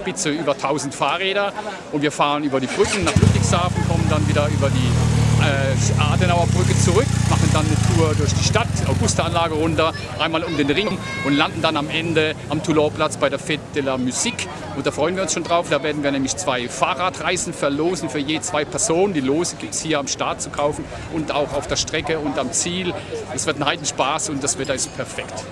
Spitze über 1000 Fahrräder und wir fahren über die Brücken nach Ludwigshafen, kommen dann wieder über die äh, Adenauer Brücke zurück, machen dann eine Tour durch die Stadt, Augusta-Anlage runter, einmal um den Ring und landen dann am Ende am Toulon-Platz bei der Fête de la Musique. Und da freuen wir uns schon drauf. Da werden wir nämlich zwei Fahrradreisen verlosen für je zwei Personen. Die Lose gibt es hier am Start zu kaufen und auch auf der Strecke und am Ziel. Es wird ein Heidenspaß und das Wetter ist perfekt.